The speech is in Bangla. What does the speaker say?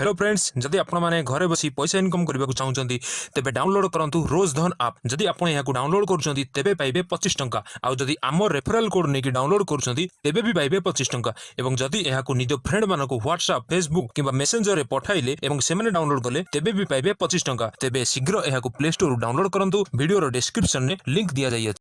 হ্যালো ফ্রেন্ডস যদি আপনার ঘরে বসি পয়সা ইনকম করা চাহুমান তেবে ডাউনলোড করতু রোজ ধন আপ যদি আপনার এখন ডাউনলোড করছেন তেবে পাইবে পঁচিশ টাকা আদি আমার রেফরাল কোড নিয়ে ডাউনলোড করছেন তেবে বি পাইবে পঁচিশ টাকা এবং যদি এখন নিজ ফ্রেন্ড মানুষ হোয়াটসআপ ফেসবুক কিংবা মেসেঞ্জরে পঠাইলে এবং সে ডাউনলোড কলে তেবে বি পাইবে পঁচিশ টাকা তেবে শীঘ্র এখন প্লে স্টোর ডাউনলোড করতু ভিডিওর ডেসক্রিপশন লিঙ্ক দিয়া যাই